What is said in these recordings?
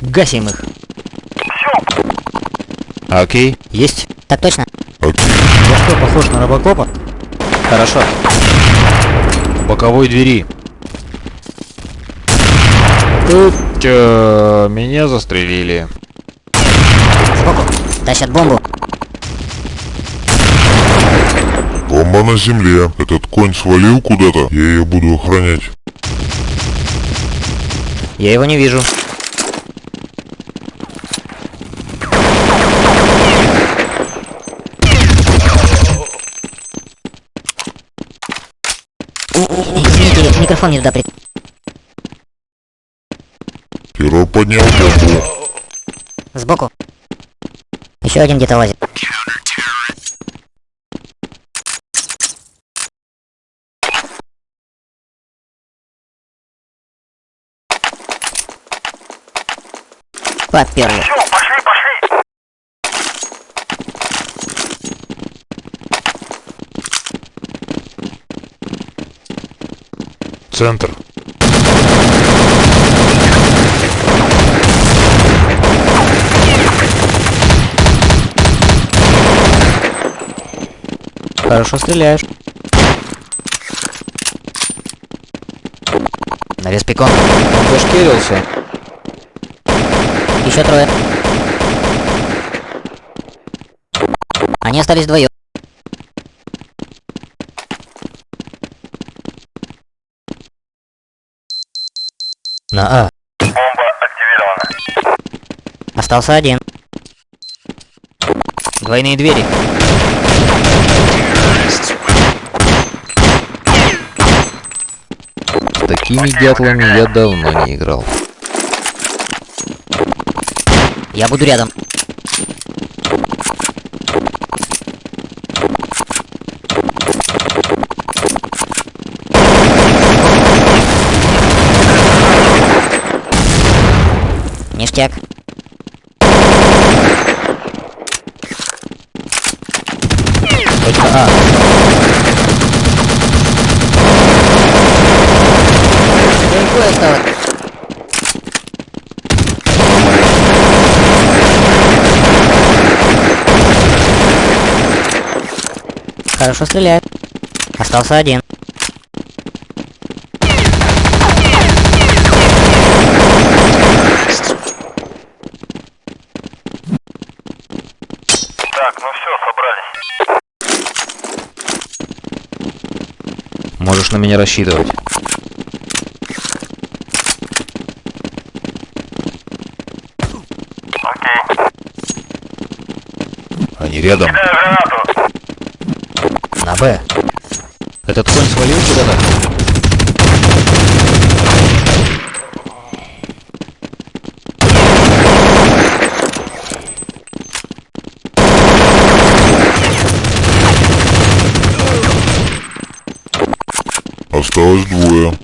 Гасим их. Все. Окей. Есть. Так точно. Окей. Во что, похож на робокопа? Хорошо. Боковой двери. Тут э, меня застрелили. Сбоку. Тащат бомбу. На земле. Этот конь свалил куда-то. Я ее буду охранять. Я его не вижу. Извините, микрофон не туда при... Террор поднял бомбу. Сбоку. Еще один где-то лазит. Поперли. Центр. Хорошо стреляешь. Навес пикон. Он зашкерился. Еще трое. Они остались вдвоем. На А. Бомба активирована. Остался один. Двойные двери. С такими дятлами я давно не играл. Я буду рядом. Ништяк. А. Далеко осталось. Хорошо стреляет. Остался один. Так, ну все, собрались. Можешь на меня рассчитывать. Окей. Они рядом. Кидаю гранату. На Б. Этот конь свалил куда-то? Осталось двое.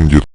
Еще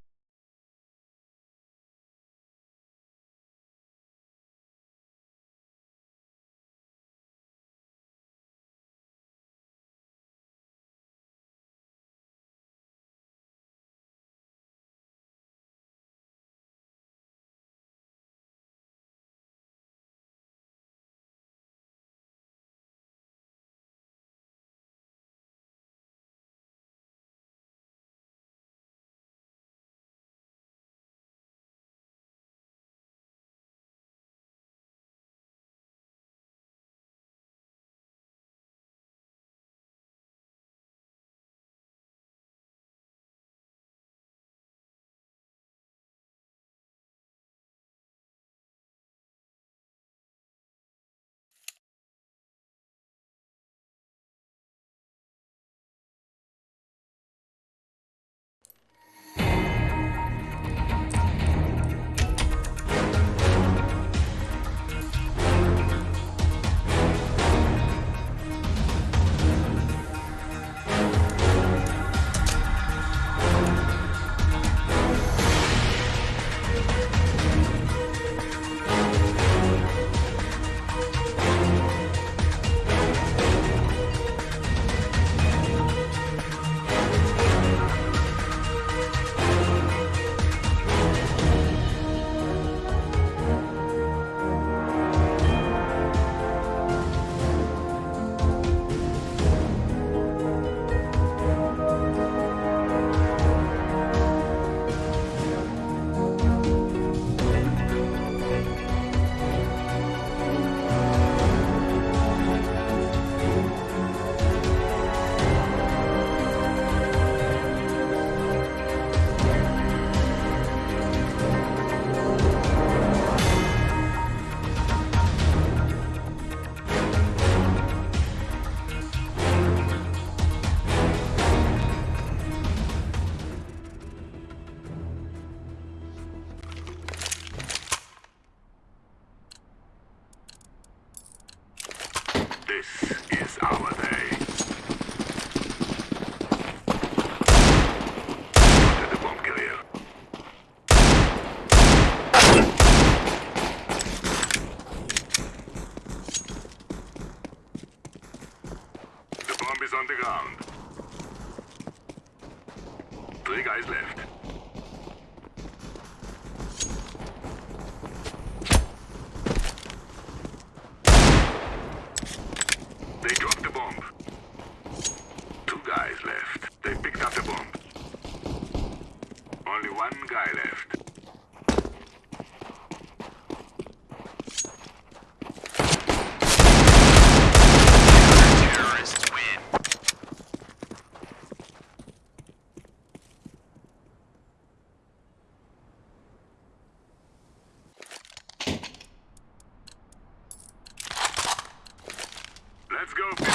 This is our Let's go.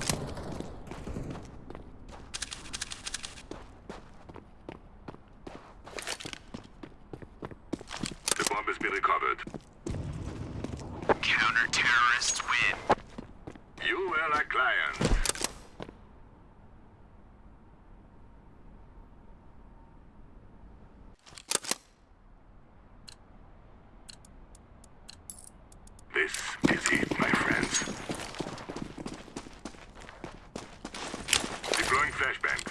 flashbang.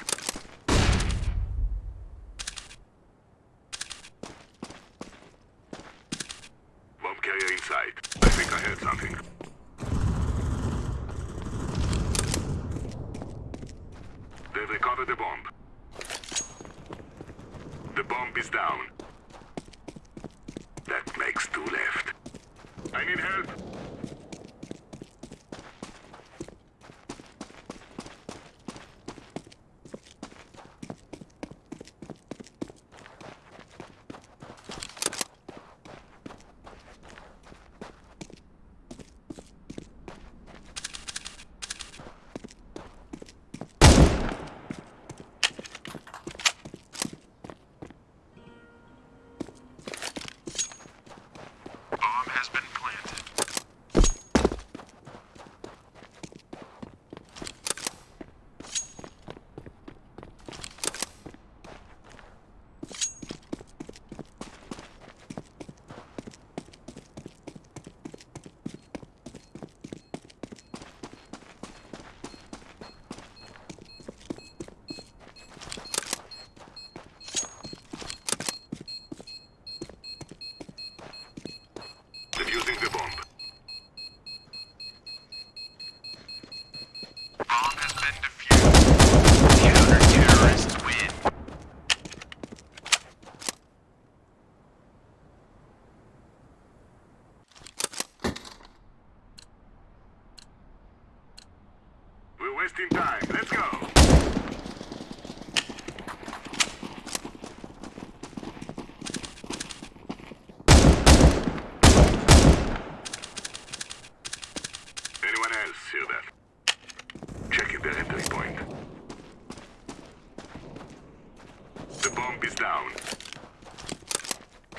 Imp is down.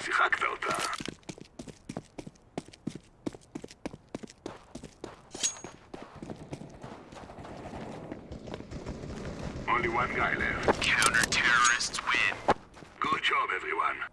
שיחקת אותה. Only one guy left. Counter-terrorists win. Good job, everyone.